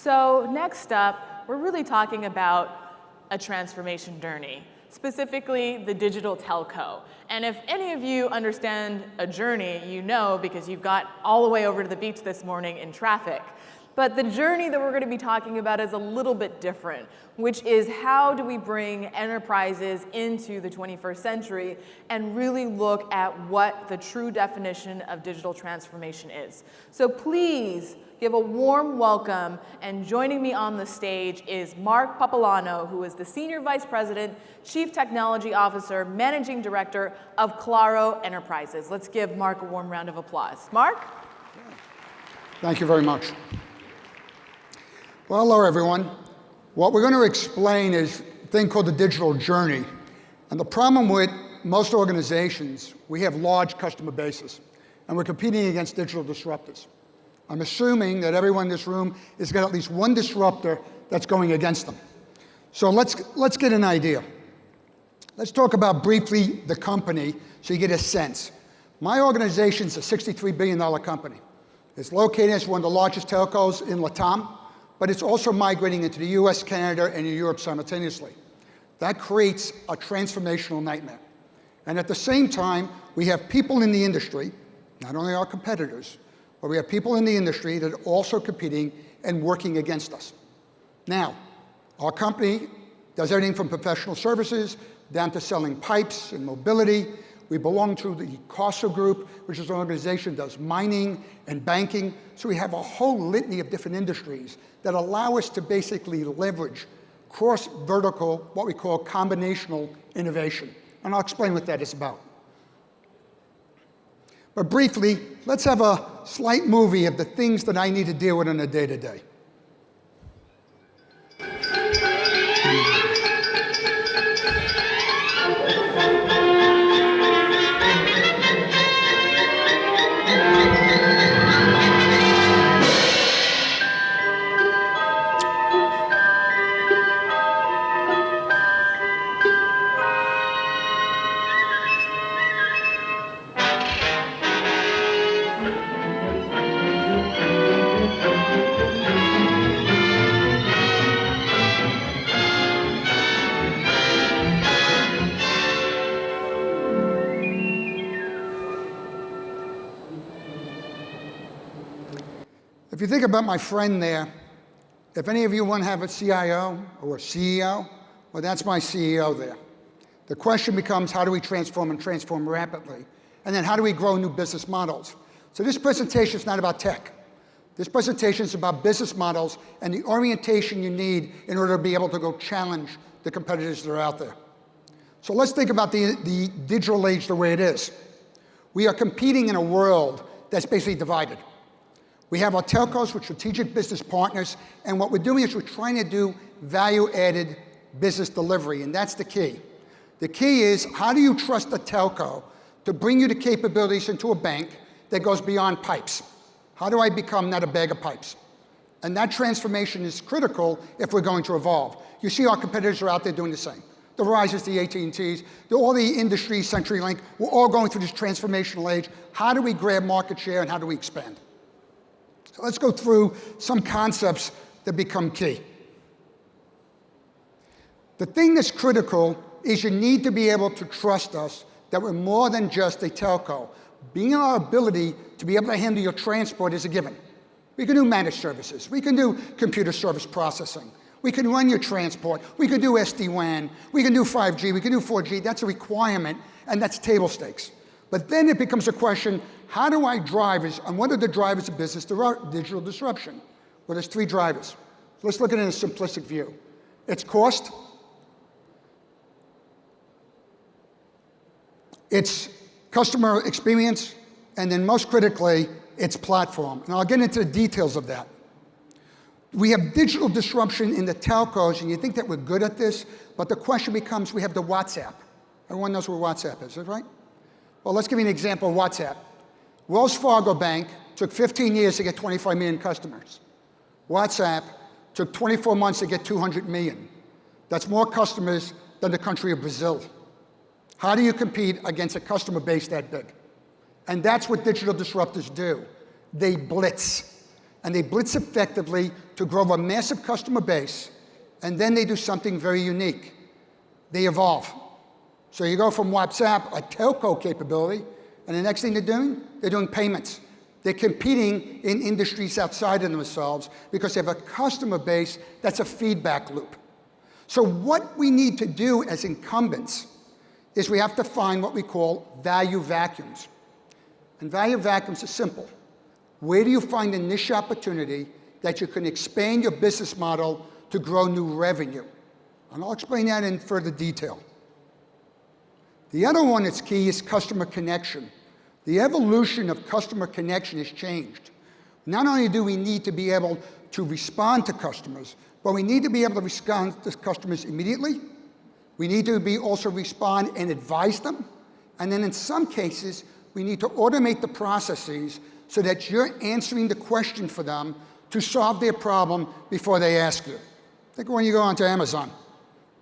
So next up, we're really talking about a transformation journey, specifically the digital telco. And if any of you understand a journey, you know because you've got all the way over to the beach this morning in traffic. But the journey that we're going to be talking about is a little bit different, which is how do we bring enterprises into the 21st century and really look at what the true definition of digital transformation is. So please give a warm welcome and joining me on the stage is Mark Papalano, who is the Senior Vice President, Chief Technology Officer, Managing Director of Claro Enterprises. Let's give Mark a warm round of applause. Mark? Thank you very much. Well, hello everyone. What we're going to explain is a thing called the digital journey. And the problem with most organizations, we have large customer bases, and we're competing against digital disruptors. I'm assuming that everyone in this room has got at least one disruptor that's going against them. So let's, let's get an idea. Let's talk about briefly the company so you get a sense. My organization is a $63 billion company. It's located as one of the largest telcos in Latam but it's also migrating into the US, Canada, and Europe simultaneously. That creates a transformational nightmare. And at the same time, we have people in the industry, not only our competitors, but we have people in the industry that are also competing and working against us. Now, our company does everything from professional services down to selling pipes and mobility. We belong to the Carso Group, which is an organization that does mining and banking. So we have a whole litany of different industries that allow us to basically leverage cross-vertical, what we call combinational innovation. And I'll explain what that is about. But briefly, let's have a slight movie of the things that I need to deal with on a day-to-day. Think about my friend there, if any of you want to have a CIO or a CEO, well, that's my CEO there. The question becomes, how do we transform and transform rapidly? And then how do we grow new business models? So this presentation is not about tech. This presentation is about business models and the orientation you need in order to be able to go challenge the competitors that are out there. So let's think about the, the digital age the way it is. We are competing in a world that's basically divided. We have our telcos with strategic business partners, and what we're doing is we're trying to do value-added business delivery, and that's the key. The key is, how do you trust a telco to bring you the capabilities into a bank that goes beyond pipes? How do I become not a bag of pipes? And that transformation is critical if we're going to evolve. You see our competitors are out there doing the same. The Verizons, the AT&Ts, all the industries, CenturyLink, we're all going through this transformational age. How do we grab market share and how do we expand? So let's go through some concepts that become key. The thing that's critical is you need to be able to trust us that we're more than just a telco. Being our ability to be able to handle your transport is a given. We can do managed services. We can do computer service processing. We can run your transport. We can do SD-WAN. We can do 5G. We can do 4G. That's a requirement, and that's table stakes. But then it becomes a question, how do I drive, and what are the drivers of business digital disruption? Well, there's three drivers. Let's look at it in a simplistic view. It's cost, it's customer experience, and then most critically, it's platform. And I'll get into the details of that. We have digital disruption in the telcos, and you think that we're good at this, but the question becomes, we have the WhatsApp. Everyone knows where WhatsApp is, right? Well, let's give you an example of WhatsApp. Wells Fargo Bank took 15 years to get 25 million customers. WhatsApp took 24 months to get 200 million. That's more customers than the country of Brazil. How do you compete against a customer base that big? And that's what digital disruptors do. They blitz. and they blitz effectively to grow a massive customer base, and then they do something very unique. They evolve. So you go from WhatsApp, a telco capability, and the next thing they're doing, they're doing payments. They're competing in industries outside of themselves because they have a customer base that's a feedback loop. So what we need to do as incumbents is we have to find what we call value vacuums. And value vacuums are simple. Where do you find a niche opportunity that you can expand your business model to grow new revenue? And I'll explain that in further detail. The other one that's key is customer connection. The evolution of customer connection has changed. Not only do we need to be able to respond to customers, but we need to be able to respond to customers immediately. We need to be also respond and advise them. And then in some cases, we need to automate the processes so that you're answering the question for them to solve their problem before they ask you. Think when you go onto Amazon,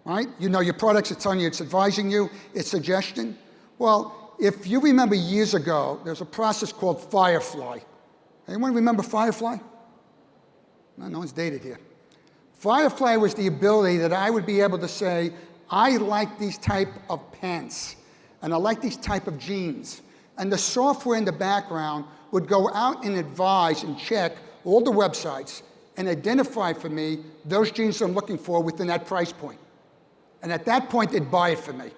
right? You know your products, it's telling you, it's advising you, it's suggestion. Well, if you remember years ago, there's a process called Firefly. Anyone remember Firefly? No, no one's dated here. Firefly was the ability that I would be able to say, I like these type of pants, and I like these type of jeans. And the software in the background would go out and advise and check all the websites and identify for me those jeans I'm looking for within that price point. And at that point, they'd buy it for me.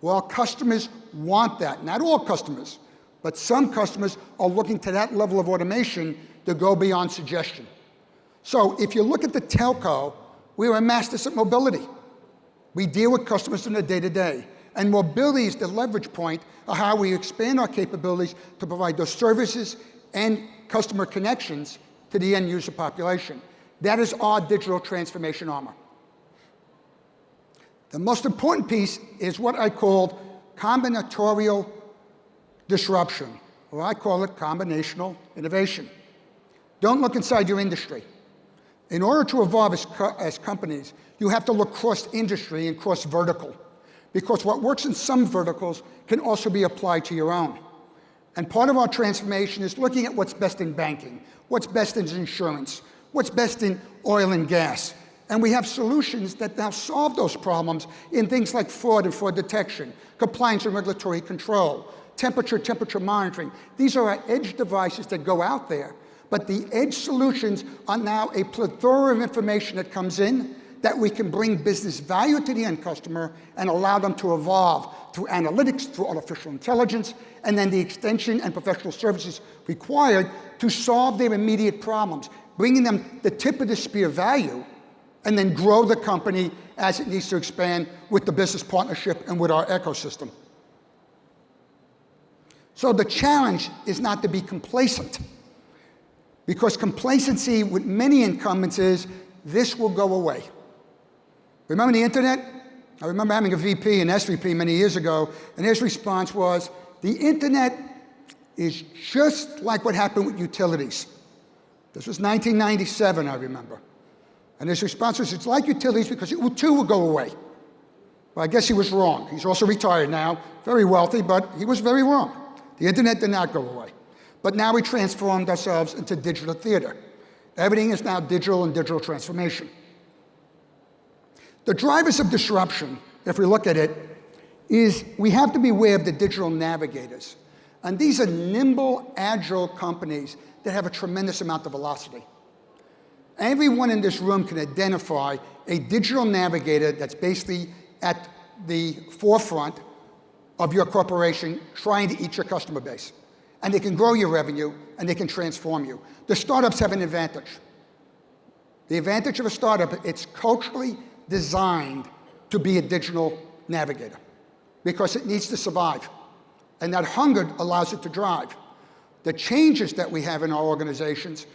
Well, customers want that. Not all customers, but some customers are looking to that level of automation to go beyond suggestion. So if you look at the telco, we are a masters at mobility. We deal with customers in the day-to-day. -day, and mobility is the leverage point of how we expand our capabilities to provide those services and customer connections to the end user population. That is our digital transformation armor. The most important piece is what I called combinatorial disruption, or I call it combinational innovation. Don't look inside your industry. In order to evolve as, co as companies, you have to look cross-industry and cross-vertical, because what works in some verticals can also be applied to your own. And part of our transformation is looking at what's best in banking, what's best in insurance, what's best in oil and gas. And we have solutions that now solve those problems in things like fraud and fraud detection, compliance and regulatory control, temperature, temperature monitoring. These are our edge devices that go out there. But the edge solutions are now a plethora of information that comes in that we can bring business value to the end customer and allow them to evolve through analytics, through artificial intelligence, and then the extension and professional services required to solve their immediate problems, bringing them the tip of the spear value and then grow the company as it needs to expand with the business partnership and with our ecosystem. So the challenge is not to be complacent because complacency with many incumbents is this will go away. Remember the internet? I remember having a VP and SVP many years ago, and his response was, the internet is just like what happened with utilities. This was 1997, I remember. And his response was, it's like utilities because it too will go away. Well, I guess he was wrong. He's also retired now, very wealthy, but he was very wrong. The internet did not go away. But now we transformed ourselves into digital theater. Everything is now digital and digital transformation. The drivers of disruption, if we look at it, is we have to be aware of the digital navigators. And these are nimble, agile companies that have a tremendous amount of velocity. Everyone in this room can identify a digital navigator that's basically at the forefront of your corporation trying to eat your customer base. And they can grow your revenue and they can transform you. The startups have an advantage. The advantage of a startup, it's culturally designed to be a digital navigator because it needs to survive. And that hunger allows it to drive. The changes that we have in our organizations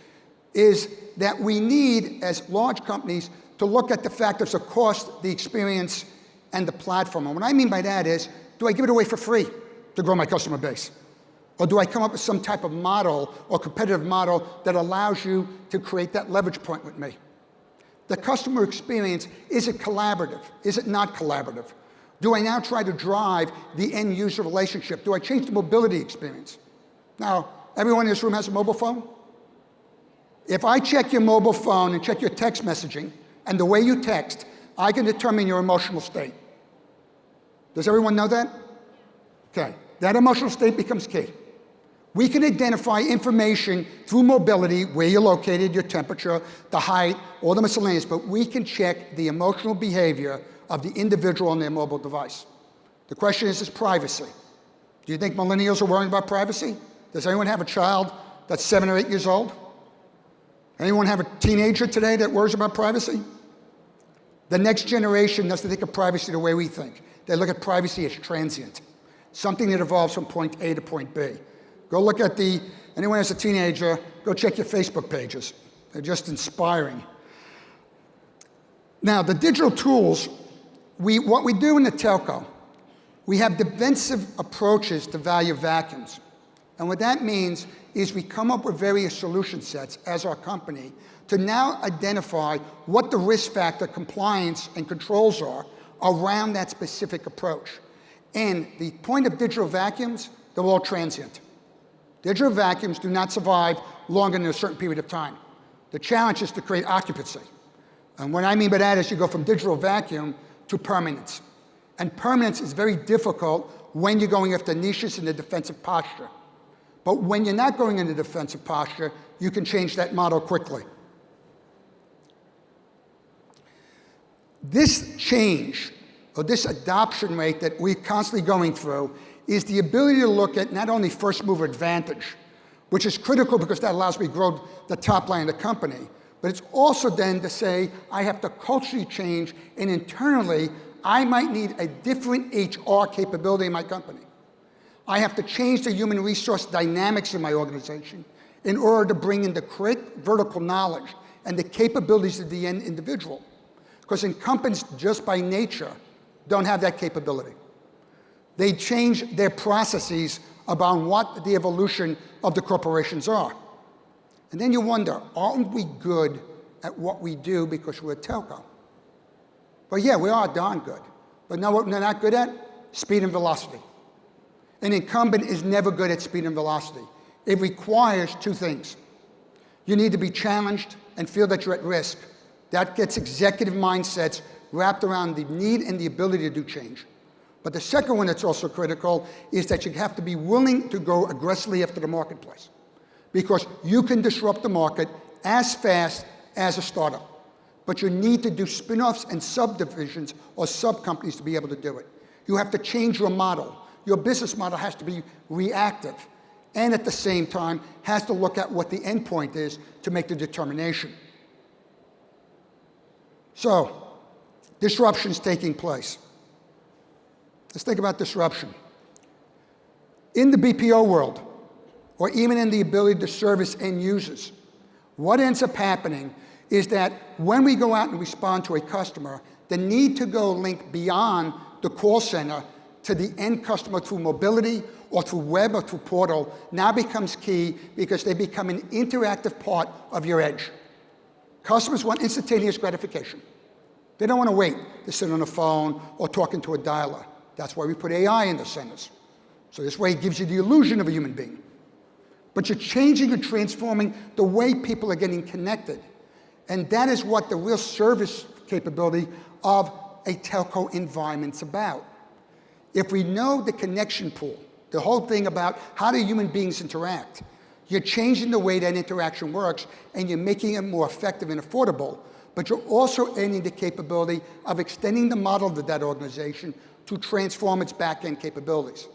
is that we need, as large companies, to look at the factors of cost, the experience, and the platform. And what I mean by that is, do I give it away for free to grow my customer base? Or do I come up with some type of model or competitive model that allows you to create that leverage point with me? The customer experience, is it collaborative? Is it not collaborative? Do I now try to drive the end user relationship? Do I change the mobility experience? Now, everyone in this room has a mobile phone? If I check your mobile phone and check your text messaging and the way you text, I can determine your emotional state. Does everyone know that? Okay, that emotional state becomes key. We can identify information through mobility, where you're located, your temperature, the height, all the miscellaneous, but we can check the emotional behavior of the individual on their mobile device. The question is, is privacy. Do you think millennials are worrying about privacy? Does anyone have a child that's seven or eight years old? Anyone have a teenager today that worries about privacy? The next generation doesn't think of privacy the way we think. They look at privacy as transient, something that evolves from point A to point B. Go look at the, anyone as a teenager, go check your Facebook pages. They're just inspiring. Now, the digital tools, we, what we do in the telco, we have defensive approaches to value vacuums. And what that means is we come up with various solution sets as our company to now identify what the risk factor compliance and controls are around that specific approach. And the point of digital vacuums, they're all transient. Digital vacuums do not survive longer than a certain period of time. The challenge is to create occupancy. And what I mean by that is you go from digital vacuum to permanence. And permanence is very difficult when you're going after niches in the defensive posture. But when you're not going into defensive posture, you can change that model quickly. This change, or this adoption rate that we're constantly going through, is the ability to look at not only first mover advantage, which is critical because that allows me to grow the top line of the company, but it's also then to say I have to culturally change and internally I might need a different HR capability in my company. I have to change the human resource dynamics in my organization in order to bring in the correct vertical knowledge and the capabilities of the end individual. Because incumbents, just by nature, don't have that capability. They change their processes about what the evolution of the corporations are. And then you wonder, aren't we good at what we do because we're a telco? But yeah, we are darn good. But know what we're not good at? Speed and velocity. An incumbent is never good at speed and velocity. It requires two things. You need to be challenged and feel that you're at risk. That gets executive mindsets wrapped around the need and the ability to do change. But the second one that's also critical is that you have to be willing to go aggressively after the marketplace. Because you can disrupt the market as fast as a startup. But you need to do spin-offs and subdivisions or sub-companies to be able to do it. You have to change your model. Your business model has to be reactive and at the same time has to look at what the endpoint is to make the determination. So, disruption's taking place. Let's think about disruption. In the BPO world, or even in the ability to service end users, what ends up happening is that when we go out and respond to a customer, the need to go link beyond the call center to the end customer through mobility or through web or through portal now becomes key because they become an interactive part of your edge. Customers want instantaneous gratification. They don't want to wait to sit on a phone or talking to a dialer. That's why we put AI in the centers. So this way it gives you the illusion of a human being. But you're changing and transforming the way people are getting connected. And that is what the real service capability of a telco environment's about. If we know the connection pool, the whole thing about how do human beings interact, you're changing the way that interaction works and you're making it more effective and affordable, but you're also adding the capability of extending the model of that organization to transform its back-end capabilities.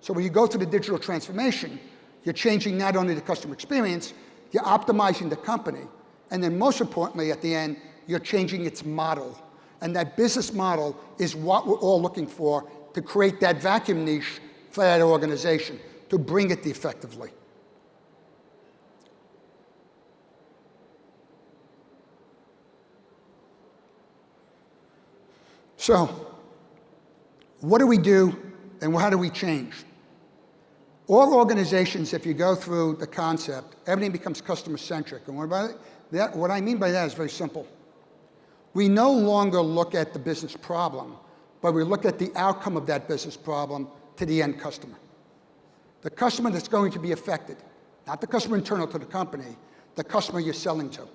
So when you go through the digital transformation, you're changing not only the customer experience, you're optimizing the company, and then most importantly at the end, you're changing its model. And that business model is what we're all looking for to create that vacuum niche for that organization, to bring it effectively. So, what do we do and how do we change? All organizations, if you go through the concept, everything becomes customer-centric. And what, that, what I mean by that is very simple. We no longer look at the business problem, but we look at the outcome of that business problem to the end customer. The customer that's going to be affected, not the customer internal to the company, the customer you're selling to.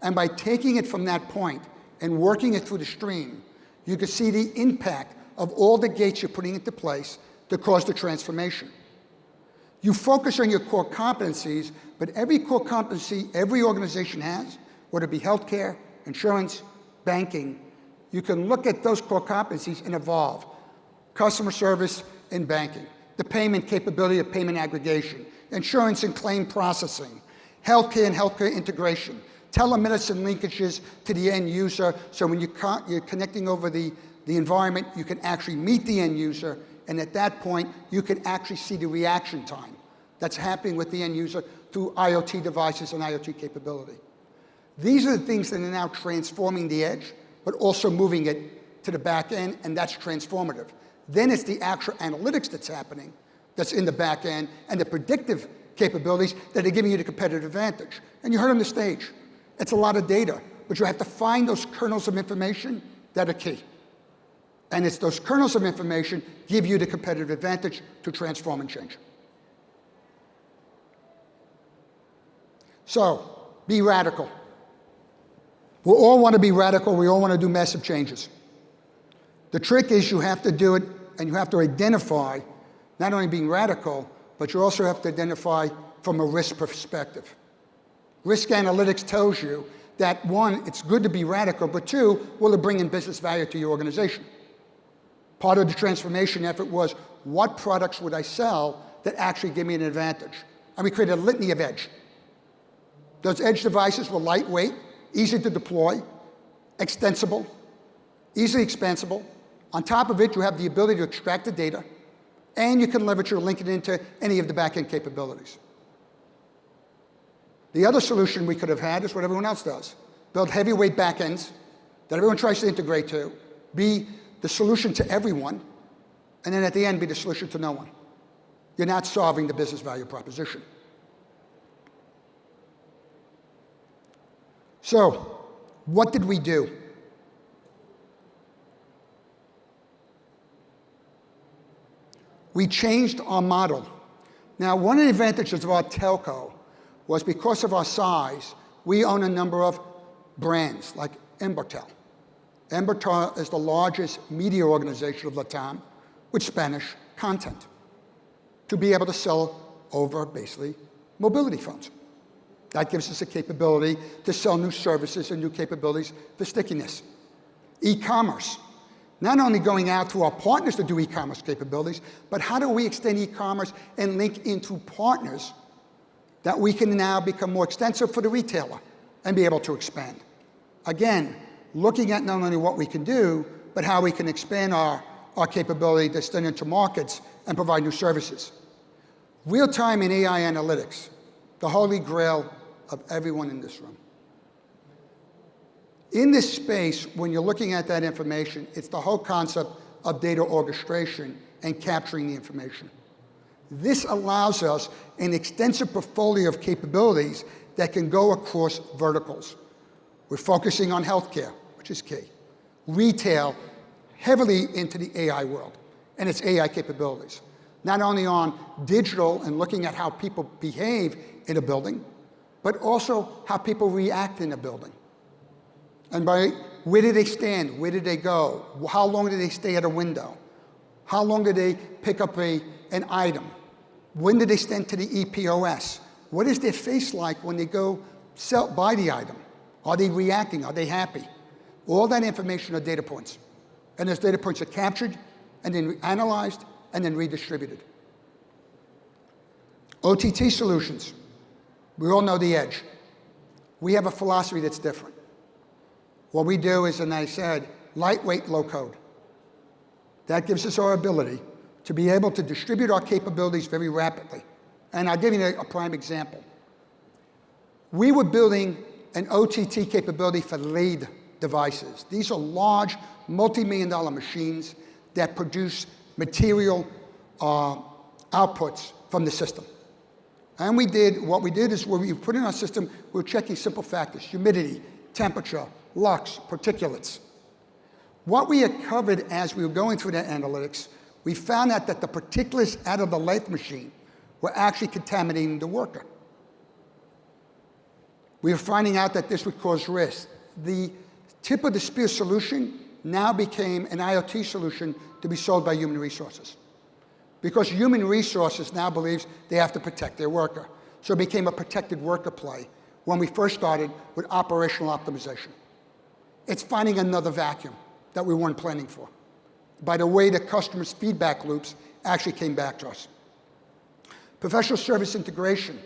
And by taking it from that point and working it through the stream, you can see the impact of all the gates you're putting into place to cause the transformation. You focus on your core competencies, but every core competency every organization has, whether it be healthcare, insurance, banking, you can look at those core competencies and evolve. Customer service and banking, the payment capability of payment aggregation, insurance and claim processing, healthcare and healthcare integration, telemedicine linkages to the end user, so when you you're connecting over the, the environment, you can actually meet the end user, and at that point, you can actually see the reaction time that's happening with the end user through IoT devices and IoT capability. These are the things that are now transforming the edge, but also moving it to the back end, and that's transformative. Then it's the actual analytics that's happening that's in the back end, and the predictive capabilities that are giving you the competitive advantage. And you heard on the stage, it's a lot of data, but you have to find those kernels of information that are key. And it's those kernels of information give you the competitive advantage to transform and change. So, be radical. We all want to be radical. We all want to do massive changes. The trick is you have to do it and you have to identify not only being radical, but you also have to identify from a risk perspective. Risk analytics tells you that one, it's good to be radical, but two, will it bring in business value to your organization? Part of the transformation effort was what products would I sell that actually give me an advantage? And we created a litany of edge. Those edge devices were lightweight, easy to deploy, extensible, easily expansible. On top of it, you have the ability to extract the data, and you can leverage or link it into any of the backend capabilities. The other solution we could have had is what everyone else does. Build heavyweight backends that everyone tries to integrate to, be the solution to everyone, and then at the end be the solution to no one. You're not solving the business value proposition. So, what did we do? We changed our model. Now, one of the advantages of our telco was because of our size, we own a number of brands like Embratel. Embratel is the largest media organization of Latam with Spanish content to be able to sell over basically mobility phones. That gives us a capability to sell new services and new capabilities for stickiness. E-commerce. Not only going out to our partners to do e-commerce capabilities, but how do we extend e-commerce and link into partners that we can now become more extensive for the retailer and be able to expand. Again, looking at not only what we can do, but how we can expand our, our capability to extend into markets and provide new services. Real-time and AI analytics, the holy grail of everyone in this room. In this space, when you're looking at that information, it's the whole concept of data orchestration and capturing the information. This allows us an extensive portfolio of capabilities that can go across verticals. We're focusing on healthcare, which is key. Retail, heavily into the AI world and its AI capabilities. Not only on digital and looking at how people behave in a building, but also how people react in a building. And by where did they stand? Where did they go? How long did they stay at a window? How long did they pick up a, an item? When did they stand to the EPOS? What is their face like when they go sell, buy the item? Are they reacting? Are they happy? All that information are data points. And those data points are captured and then analyzed and then redistributed. OTT solutions. We all know the edge. We have a philosophy that's different. What we do is, and I said, lightweight, low code. That gives us our ability to be able to distribute our capabilities very rapidly. And I'll give you a, prime example. We were building an OTT capability for lead devices. These are large, multi-million dollar machines that produce material uh, outputs from the system. And we did, what we did is we put in our system, we were checking simple factors, humidity, temperature, lux, particulates. What we had covered as we were going through that analytics, we found out that the particulates out of the lathe machine were actually contaminating the worker. We were finding out that this would cause risk. The tip of the spear solution now became an IoT solution to be sold by human resources. Because human resources now believes they have to protect their worker. So it became a protected worker play when we first started with operational optimization. It's finding another vacuum that we weren't planning for. By the way the customers' feedback loops actually came back to us. Professional service integration.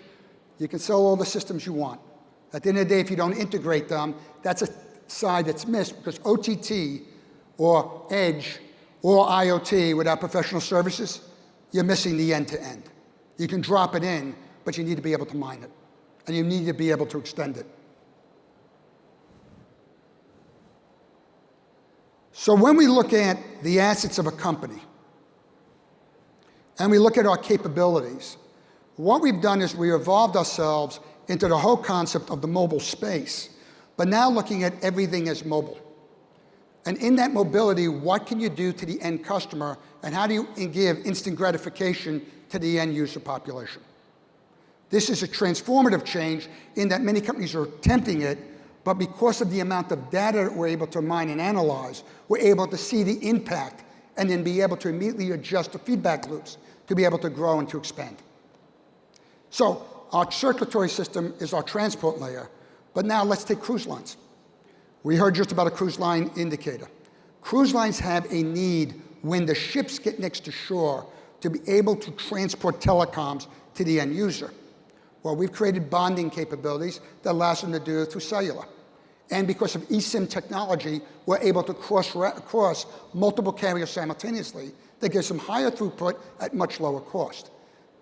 You can sell all the systems you want. At the end of the day, if you don't integrate them, that's a side that's missed because OTT or Edge or IoT without professional services, you're missing the end-to-end. -end. You can drop it in, but you need to be able to mine it. And you need to be able to extend it. So when we look at the assets of a company, and we look at our capabilities, what we've done is we evolved ourselves into the whole concept of the mobile space, but now looking at everything as mobile. And in that mobility, what can you do to the end customer, and how do you give instant gratification to the end user population? This is a transformative change in that many companies are attempting it, but because of the amount of data that we're able to mine and analyze, we're able to see the impact and then be able to immediately adjust the feedback loops to be able to grow and to expand. So our circulatory system is our transport layer, but now let's take cruise lines. We heard just about a cruise line indicator. Cruise lines have a need when the ships get next to shore to be able to transport telecoms to the end user. Well, we've created bonding capabilities that allows them to do it through cellular. And because of eSIM technology, we're able to cross, cross multiple carriers simultaneously that gives them higher throughput at much lower cost.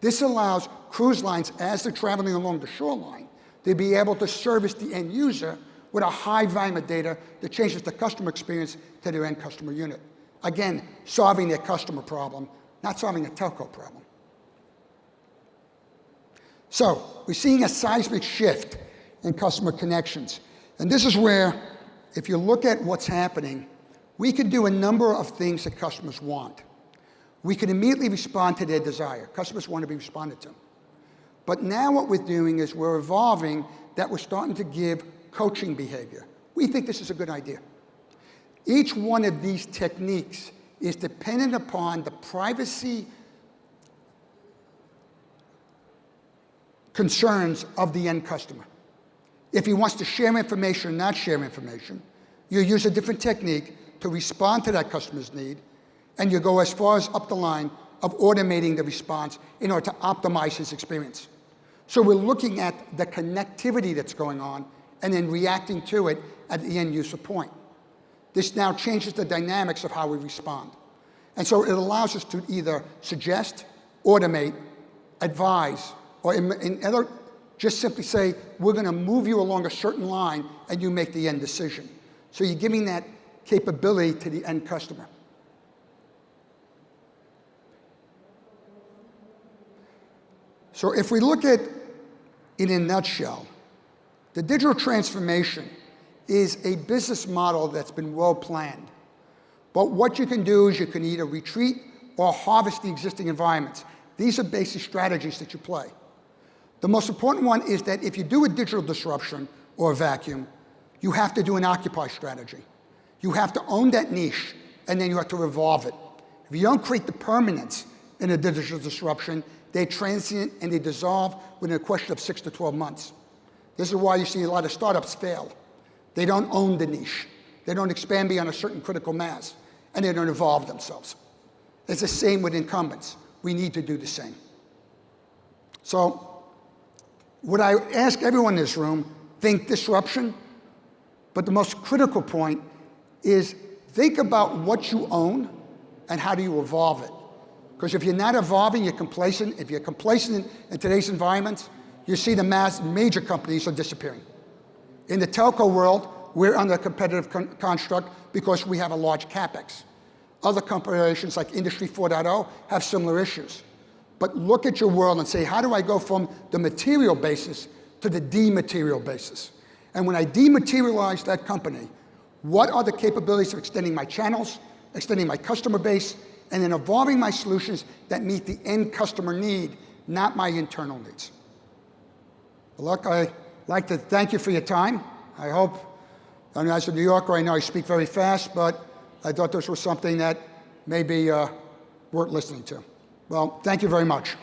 This allows cruise lines, as they're traveling along the shoreline, to be able to service the end user with a high volume of data that changes the customer experience to their end customer unit. Again, solving their customer problem, not solving a telco problem. So we're seeing a seismic shift in customer connections. And this is where, if you look at what's happening, we can do a number of things that customers want. We can immediately respond to their desire. Customers want to be responded to. But now what we're doing is we're evolving that we're starting to give coaching behavior. We think this is a good idea. Each one of these techniques is dependent upon the privacy concerns of the end customer. If he wants to share information or not share information, you use a different technique to respond to that customer's need, and you go as far as up the line of automating the response in order to optimize his experience. So we're looking at the connectivity that's going on and then reacting to it at the end user point. This now changes the dynamics of how we respond. And so it allows us to either suggest, automate, advise, or in, in other, just simply say, we're going to move you along a certain line and you make the end decision. So you're giving that capability to the end customer. So if we look at, in a nutshell, the digital transformation is a business model that's been well planned. But what you can do is you can either retreat or harvest the existing environments. These are basic strategies that you play. The most important one is that if you do a digital disruption or a vacuum, you have to do an occupy strategy. You have to own that niche, and then you have to revolve it. If you don't create the permanence in a digital disruption, they're transient and they dissolve within a question of six to 12 months. This is why you see a lot of startups fail. They don't own the niche. They don't expand beyond a certain critical mass, and they don't evolve themselves. It's the same with incumbents. We need to do the same. So would I ask everyone in this room, think disruption, but the most critical point is think about what you own and how do you evolve it. Because if you're not evolving, you're complacent. If you're complacent in today's environments, you see the mass, major companies are disappearing. In the telco world, we're under a competitive con construct because we have a large capex. Other corporations like Industry 4.0 have similar issues. But look at your world and say, how do I go from the material basis to the dematerial basis? And when I dematerialize that company, what are the capabilities of extending my channels, extending my customer base, and then evolving my solutions that meet the end customer need, not my internal needs? Look, I'd like to thank you for your time. I hope, I mean, as a New Yorker, I know I speak very fast, but I thought this was something that may be uh, worth listening to. Well, thank you very much.